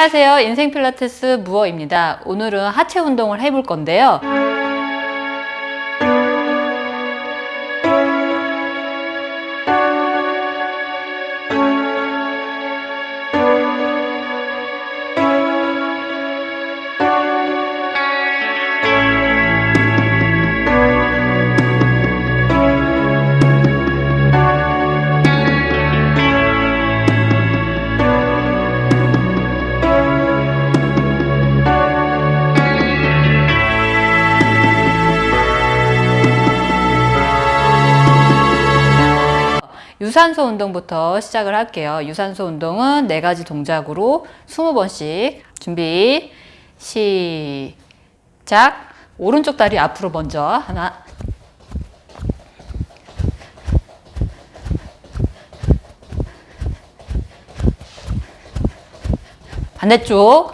안녕하세요. 인생 필라테스 무어입니다. 오늘은 하체 운동을 해볼 건데요. 유산소 운동부터 시작을 할게요. 유산소 운동은 네 가지 동작으로 20번씩 준비 시작. 오른쪽 다리 앞으로 먼저 하나. 반대쪽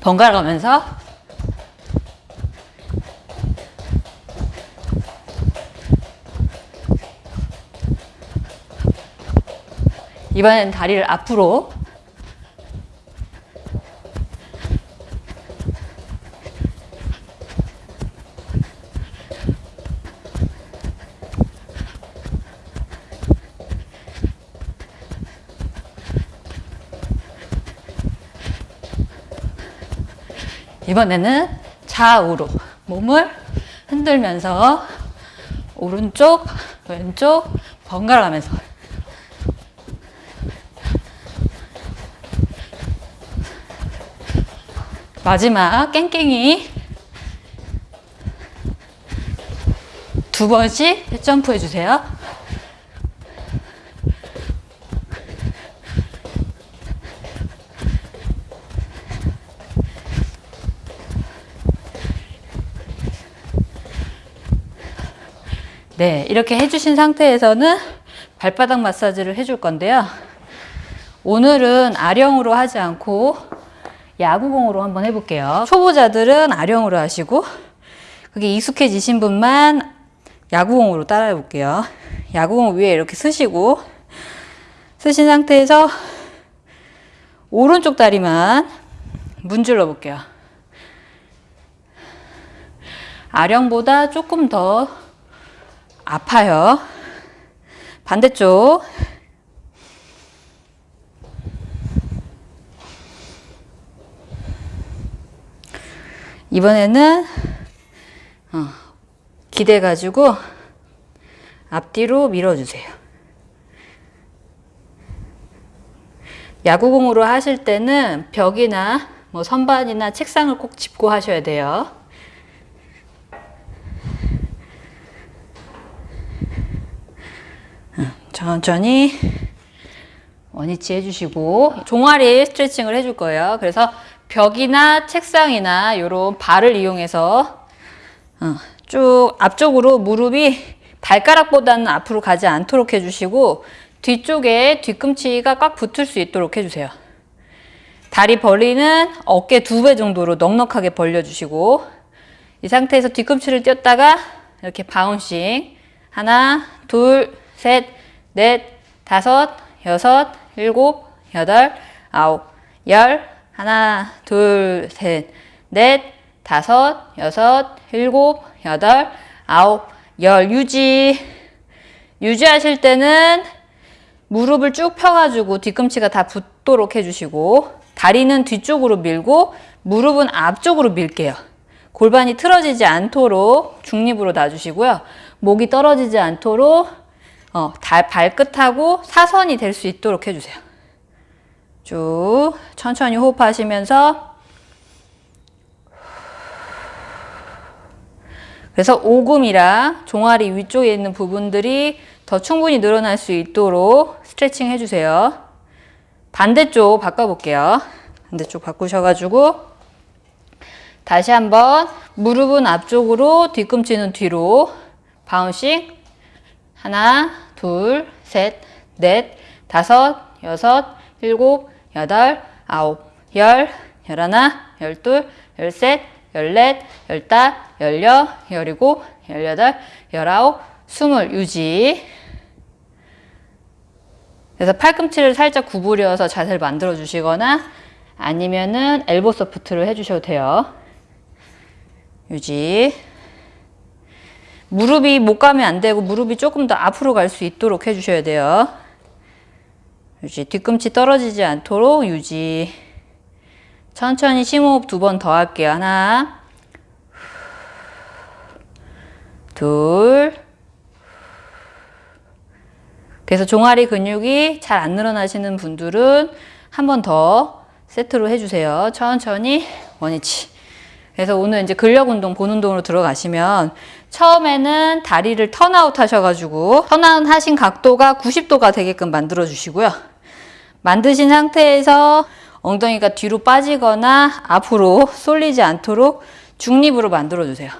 번갈아 가면서 이번엔 다리를 앞으로 이번에는 좌우로 몸을 흔들면서 오른쪽, 왼쪽 번갈아 가면서 마지막 깽깽이 두 번씩 점프해 주세요. 네, 이렇게 해주신 상태에서는 발바닥 마사지를 해줄 건데요. 오늘은 아령으로 하지 않고 야구공으로 한번 해볼게요. 초보자들은 아령으로 하시고 그게 익숙해지신 분만 야구공으로 따라해 볼게요. 야구공 위에 이렇게 쓰시고 쓰신 상태에서 오른쪽 다리만 문질러 볼게요. 아령보다 조금 더 아파요. 반대쪽. 이번에는 어, 기대 가지고 앞뒤로 밀어주세요. 야구공으로 하실 때는 벽이나 뭐 선반이나 책상을 꼭 짚고 하셔야 돼요. 천천히 원위치 해주시고 종아리 스트레칭을 해줄 거예요. 그래서 벽이나 책상이나 이런 발을 이용해서 어, 쭉 앞쪽으로 무릎이 발가락보다는 앞으로 가지 않도록 해주시고 뒤쪽에 뒤꿈치가 꽉 붙을 수 있도록 해주세요. 다리 벌리는 어깨 두 배 정도로 넉넉하게 벌려주시고 이 상태에서 뒤꿈치를 띄었다가 이렇게 바운싱 하나 둘 셋, 넷, 다섯, 여섯, 일곱, 여덟, 아홉, 열, 하나, 둘, 셋, 넷, 다섯, 여섯, 일곱, 여덟, 아홉, 열 유지. 유지하실 때는 무릎을 쭉 펴가지고 뒤꿈치가 다 붙도록 해주시고 다리는 뒤쪽으로 밀고 무릎은 앞쪽으로 밀게요. 골반이 틀어지지 않도록 중립으로 놔주시고요. 목이 떨어지지 않도록 어, 달, 발끝하고 사선이 될 수 있도록 해주세요. 쭉 천천히 호흡하시면서 그래서 오금이랑 종아리 위쪽에 있는 부분들이 더 충분히 늘어날 수 있도록 스트레칭 해주세요. 반대쪽 바꿔볼게요. 반대쪽 바꾸셔가지고 다시 한번 무릎은 앞쪽으로 뒤꿈치는 뒤로 바운싱 하나, 둘, 셋, 넷, 다섯, 여섯, 일곱, 여덟, 아홉, 열, 열하나, 열둘, 열셋, 열넷, 열다, 열여, 열일곱, 열여덟, 열아홉, 스물 유지. 그래서 팔꿈치를 살짝 구부려서 자세를 만들어 주시거나 아니면은 엘보 소프트를 해주셔도 돼요. 유지. 무릎이 못 가면 안 되고 무릎이 조금 더 앞으로 갈 수 있도록 해주셔야 돼요. 유지. 뒤꿈치 떨어지지 않도록 유지. 천천히 심호흡 두 번 더 할게요. 하나, 둘. 그래서 종아리 근육이 잘 안 늘어나시는 분들은 한 번 더 세트로 해주세요. 천천히 원위치. 그래서 오늘 이제 근력 운동, 본 운동으로 들어가시면 처음에는 다리를 turnout 하셔가지고 turnout 하신 각도가 90도가 되게끔 만들어 주시고요. 만드신 상태에서 엉덩이가 뒤로 빠지거나 앞으로 쏠리지 않도록 중립으로 만들어 주세요.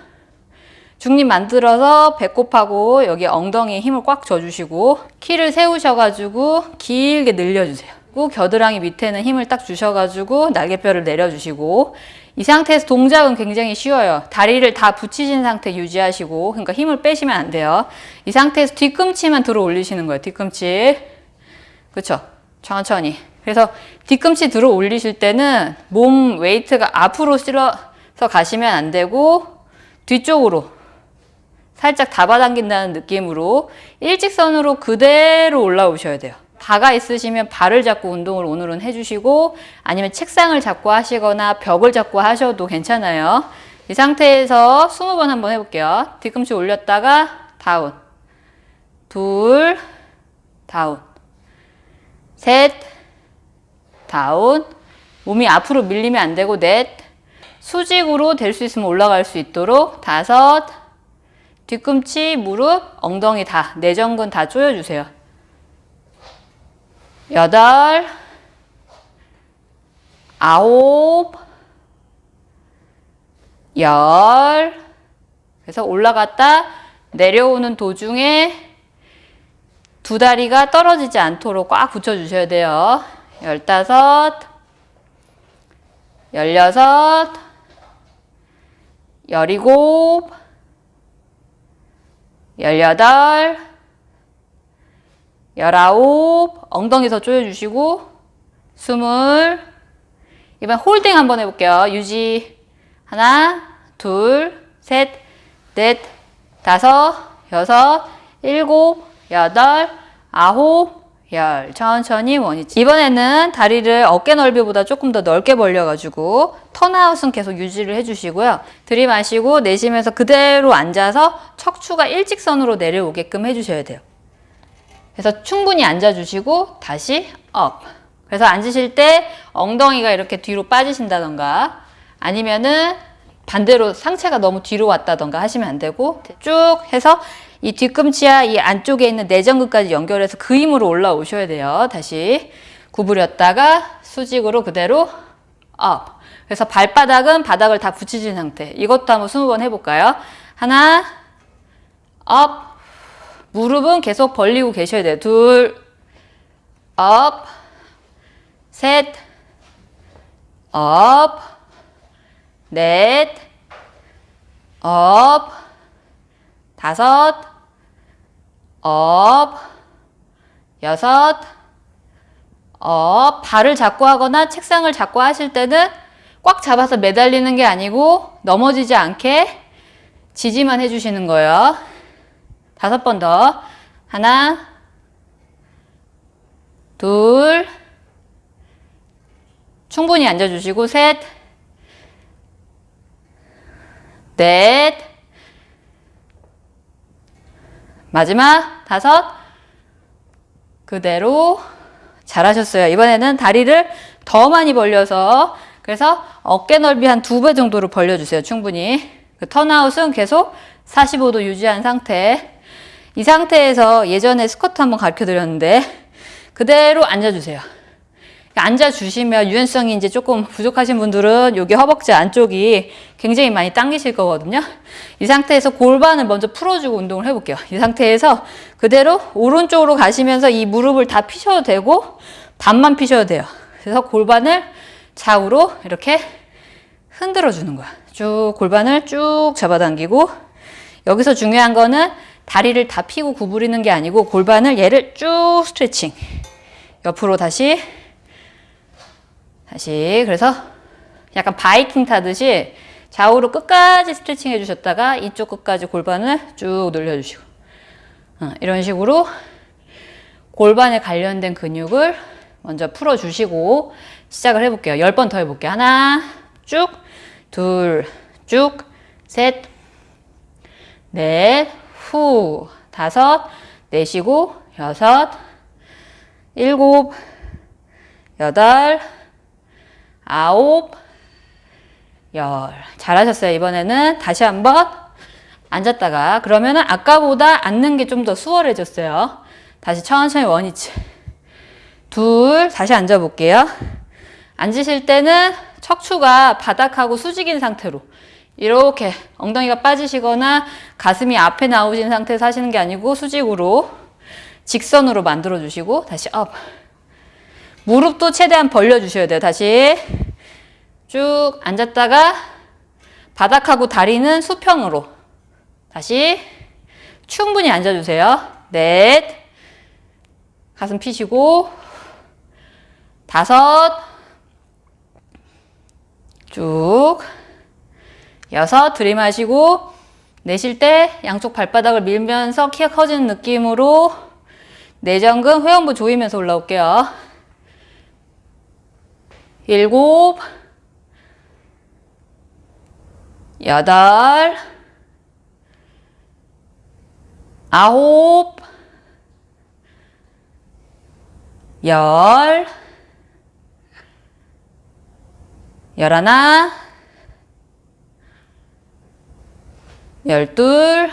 중립 만들어서 배꼽하고 여기 엉덩이에 힘을 꽉 줘주시고 키를 세우셔가지고 길게 늘려주세요. 겨드랑이 밑에는 힘을 딱 주셔가지고 날개뼈를 내려주시고 이 상태에서 동작은 굉장히 쉬워요. 다리를 다 붙이신 상태 유지하시고 그러니까 힘을 빼시면 안 돼요. 이 상태에서 뒤꿈치만 들어 올리시는 거예요. 뒤꿈치. 그렇죠? 천천히. 그래서 뒤꿈치 들어 올리실 때는 몸 웨이트가 앞으로 실어서 가시면 안 되고 뒤쪽으로 살짝 잡아당긴다는 느낌으로 일직선으로 그대로 올라오셔야 돼요. 바가 있으시면 발을 잡고 운동을 오늘은 해주시고 아니면 책상을 잡고 하시거나 벽을 잡고 하셔도 괜찮아요. 이 상태에서 20번 한번 해볼게요. 뒤꿈치 올렸다가 다운 둘 다운 셋 다운 몸이 앞으로 밀리면 안 되고 넷 수직으로 될 수 있으면 올라갈 수 있도록 다섯 뒤꿈치, 무릎, 엉덩이 다, 내전근 다 조여주세요. 여덟, 아홉, 열. 그래서 올라갔다 내려오는 도중에 두 다리가 떨어지지 않도록 꽉 붙여주셔야 돼요. 열다섯, 열여섯, 열일곱, 열여덟, 열아홉, 엉덩이 더 조여주시고, 스물, 이번 홀딩 한번 해볼게요. 유지, 하나, 둘, 셋, 넷, 다섯, 여섯, 일곱, 여덟, 아홉, 열. 천천히 원위치. 이번에는 다리를 어깨 넓이보다 조금 더 넓게 벌려가지고 turnout은 계속 유지를 해주시고요. 들이마시고 내쉬면서 그대로 앉아서 척추가 일직선으로 내려오게끔 해주셔야 돼요. 그래서 충분히 앉아주시고 다시 up. 그래서 앉으실 때 엉덩이가 이렇게 뒤로 빠지신다던가 아니면은 반대로 상체가 너무 뒤로 왔다던가 하시면 안 되고 쭉 해서 이 뒤꿈치와 이 안쪽에 있는 내전근까지 연결해서 그 힘으로 올라오셔야 돼요. 다시 구부렸다가 수직으로 그대로 up. 그래서 발바닥은 바닥을 다 붙이신 상태. 이것도 한번 20번 해볼까요? 하나, up. 무릎은 계속 벌리고 계셔야 돼요. 둘, up. 셋, up. 넷, up. 다섯, up, 여섯, up. 발을 잡고 하거나 책상을 잡고 하실 때는 꽉 잡아서 매달리는 게 아니고 넘어지지 않게 지지만 해주시는 거예요. 다섯 번 더. 하나, 둘, 충분히 앉아주시고, 셋, 넷, 마지막 다섯 그대로 잘하셨어요. 이번에는 다리를 더 많이 벌려서 그래서 어깨 넓이 한 두 배 정도로 벌려주세요. 충분히. 그 턴아웃은 계속 45도 유지한 상태. 이 상태에서 예전에 스쿼트 한번 가르쳐 드렸는데 그대로 앉아주세요. 앉아주시면 유연성이 이제 조금 부족하신 분들은 여기 허벅지 안쪽이 굉장히 많이 당기실 거거든요. 이 상태에서 골반을 먼저 풀어주고 운동을 해볼게요. 이 상태에서 그대로 오른쪽으로 가시면서 이 무릎을 다 피셔도 되고 반만 피셔도 돼요. 그래서 골반을 좌우로 이렇게 흔들어 주는 거야. 쭉 골반을 쭉 잡아당기고 여기서 중요한 거는 다리를 다 펴고 구부리는 게 아니고 골반을 얘를 쭉 스트레칭. 옆으로 다시 다시 그래서 약간 바이킹 타듯이 좌우로 끝까지 스트레칭 해주셨다가 이쪽 끝까지 골반을 쭉 늘려주시고 어, 이런 식으로 골반에 관련된 근육을 먼저 풀어주시고 시작을 해볼게요. 10번 더 해볼게요. 하나, 쭉, 둘, 쭉, 셋, 넷, 후, 다섯, 내쉬고, 여섯, 일곱, 여덟, 아홉, 열. 잘하셨어요. 이번에는 다시 한번 앉았다가 그러면은 아까보다 앉는 게 좀 더 수월해졌어요. 다시 천천히 원위치. 둘, 다시 앉아 볼게요. 앉으실 때는 척추가 바닥하고 수직인 상태로 이렇게 엉덩이가 빠지시거나 가슴이 앞에 나오신 상태에서 하시는 게 아니고 수직으로 직선으로 만들어 주시고 다시 up. 무릎도 최대한 벌려 주셔야 돼요. 다시 쭉 앉았다가 바닥하고 다리는 수평으로 다시 충분히 앉아주세요. 넷 가슴 피시고 다섯 쭉 여섯 들이마시고 내쉴 때 양쪽 발바닥을 밀면서 키가 커지는 느낌으로 내전근 회원부 조이면서 올라올게요. 일곱 여덟 아홉 열 열하나 열둘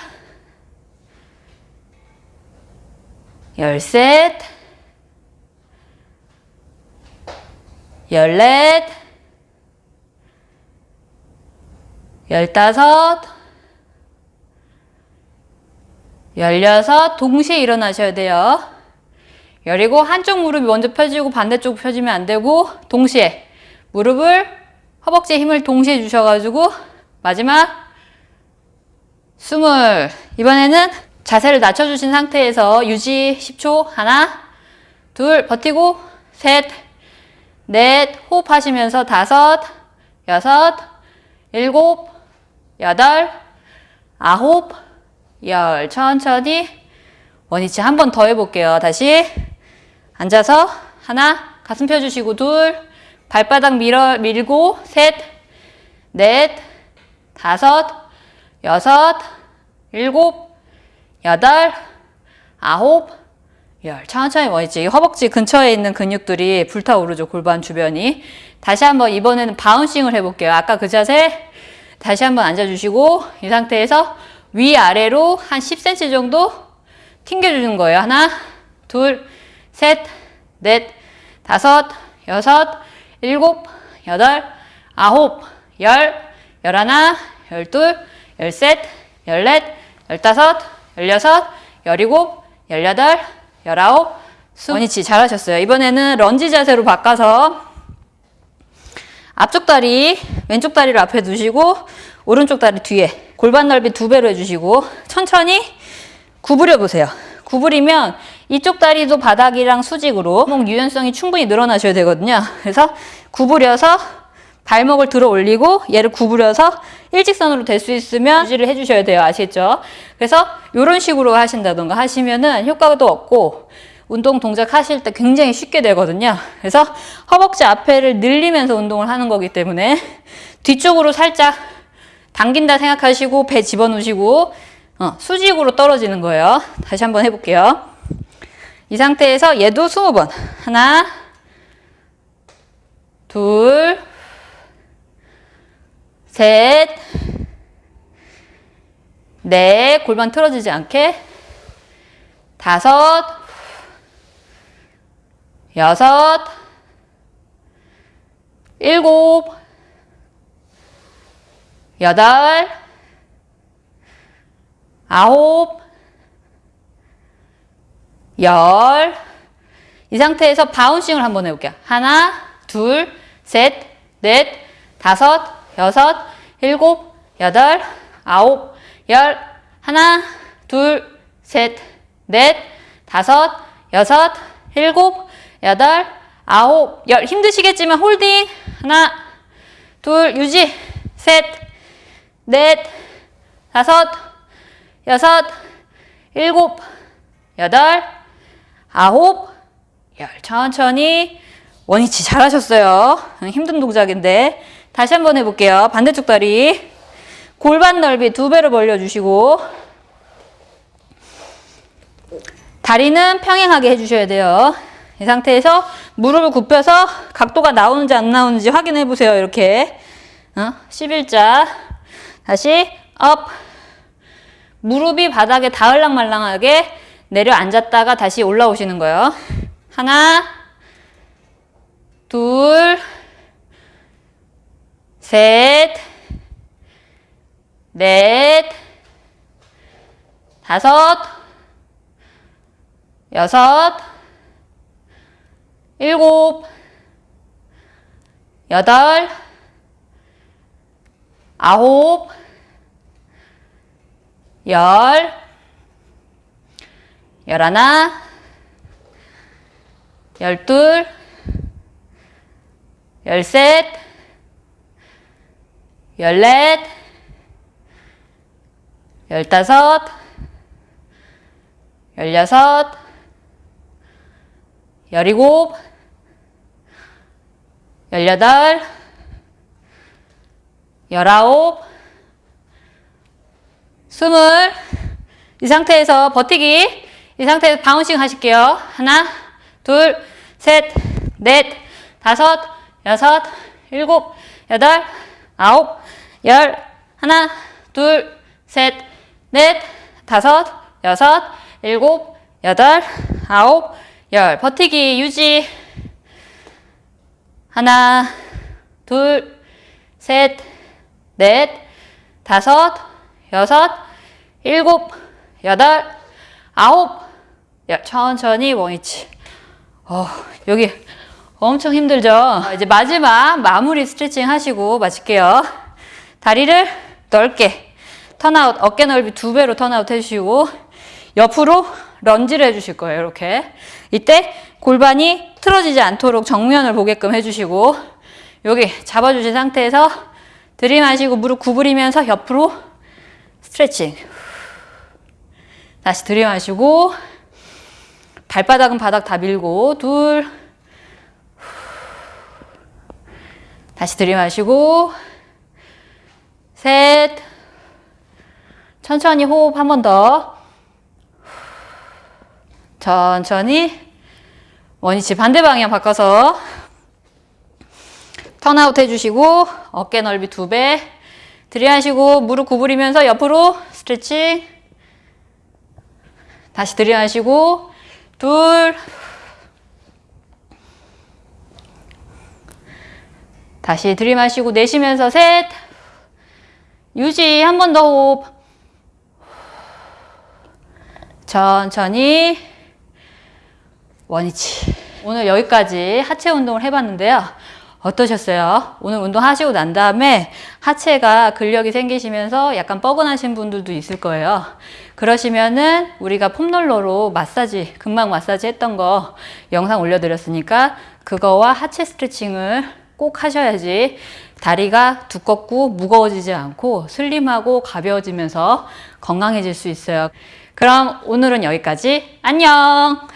열셋 열넷 열다섯 열여섯 동시에 일어나셔야 돼요. 열이고 한쪽 무릎이 먼저 펴지고 반대쪽 펴지면 안 되고 동시에 무릎을 허벅지에 힘을 동시에 주셔가지고 마지막 스물. 이번에는 자세를 낮춰주신 상태에서 유지 10초. 하나 둘 버티고 셋 넷 호흡하시면서 다섯 여섯 일곱 여덟 아홉 열. 천천히 원위치 한 번 더 해볼게요. 다시 앉아서 하나 가슴 펴주시고 둘 발바닥 밀어 밀고 셋 넷 다섯 여섯 일곱 여덟 아홉 열. 천천히 원위치 허벅지 근처에 있는 근육들이 불타오르죠 골반 주변이. 다시 한번 이번에는 바운싱을 해볼게요. 아까 그 자세 다시 한번 앉아주시고 이 상태에서 위아래로 한 10cm 정도 튕겨주는 거예요. 하나, 둘, 셋, 넷, 다섯, 여섯, 일곱, 여덟, 아홉, 열, 열하나, 열둘, 열셋, 열넷, 열다섯, 열여섯, 열일곱, 열여덟, 열아홉, 스 원위치 잘하셨어요. 이번에는 런지 자세로 바꿔서 앞쪽 다리, 왼쪽 다리를 앞에 두시고 오른쪽 다리 뒤에 골반 넓이 두 배로 해주시고 천천히 구부려 보세요. 구부리면 이쪽 다리도 바닥이랑 수직으로 목 유연성이 충분히 늘어나셔야 되거든요. 그래서 구부려서 발목을 들어 올리고 얘를 구부려서 일직선으로 될 수 있으면 유지를 해주셔야 돼요. 아시겠죠? 그래서 이런 식으로 하신다던가 하시면은 효과도 없고 운동 동작 하실 때 굉장히 쉽게 되거든요. 그래서 허벅지 앞에를 늘리면서 운동을 하는 거기 때문에 뒤쪽으로 살짝 당긴다 생각하시고 배 집어넣으시고 어, 수직으로 떨어지는 거예요. 다시 한번 해볼게요. 이 상태에서 얘도 20번. 하나, 둘, 셋, 넷, 골반 틀어지지 않게, 다섯, 여섯, 일곱, 여덟, 아홉, 열. 이 상태에서 bouncing을 한번 해볼게요. 하나, 둘, 셋, 넷, 다섯, 여섯, 일곱, 여덟, 아홉, 열, 하나, 둘, 셋, 넷, 다섯, 여섯, 일곱, 여덟, 아홉, 열. 힘드시겠지만 holding. 하나, 둘, 유지. 셋, 넷, 다섯, 여섯, 일곱, 여덟, 아홉, 열. 천천히. 원위치 잘하셨어요. 힘든 동작인데. 다시 한번 해볼게요. 반대쪽 다리. 골반 넓이 두 배로 벌려주시고. 다리는 평행하게 해주셔야 돼요. 이 상태에서 무릎을 굽혀서 각도가 나오는지 안 나오는지 확인해 보세요. 이렇게. 어? 11자. 다시 up. 무릎이 바닥에 닿을랑 말랑하게 내려 앉았다가 다시 올라오시는 거예요. 하나, 둘, 셋, 넷, 다섯, 여섯, 일곱, 여덟, 아홉, 열, 열하나, 열둘, 열셋, 열넷, 열다섯, 열여섯, 열일곱, 열여덟, 열아홉, 스물. 이 상태에서 버티기. 이 상태에서 바운싱 하실게요. 하나, 둘, 셋, 넷, 다섯, 여섯, 일곱, 여덟, 아홉, 열, 하나, 둘, 셋, 넷, 다섯, 여섯, 일곱, 여덟, 아홉, 열. 버티기 유지. 하나, 둘, 셋, 넷, 다섯, 여섯, 일곱, 여덟, 아홉, 열. 천천히 원위치. 어, 여기 엄청 힘들죠? 이제 마지막 마무리 스트레칭 하시고 마칠게요. 다리를 넓게 turn out, 어깨 넓이 두 배로 turn out 해주시고 옆으로 lunge를 해주실 거예요. 이렇게. 이때 골반이 틀어지지 않도록 정면을 보게끔 해주시고 여기 잡아주신 상태에서 들이마시고 무릎 구부리면서 옆으로 스트레칭. 다시 들이마시고 발바닥은 바닥 다 밀고 둘 다시 들이마시고 셋. 천천히 호흡 한 번 더. 천천히. 원위치 반대 방향 바꿔서 턴아웃 해주시고 어깨 넓이 두 배. 들이마시고 무릎 구부리면서 옆으로 스트레칭. 다시 들이마시고 둘. 다시 들이마시고 내쉬면서 셋 유지 한 번 더 호흡. 천천히. 원위치. 오늘 여기까지 하체 운동을 해봤는데요. 어떠셨어요? 오늘 운동 하시고 난 다음에 하체가 근력이 생기시면서 약간 뻐근하신 분들도 있을 거예요. 그러시면은 우리가 폼롤러로 마사지 근막 마사지 했던 거 영상 올려드렸으니까 그거와 하체 스트레칭을 꼭 하셔야지 다리가 두껍고 무거워지지 않고 슬림하고 가벼워지면서 건강해질 수 있어요. 그럼 오늘은 여기까지. 안녕!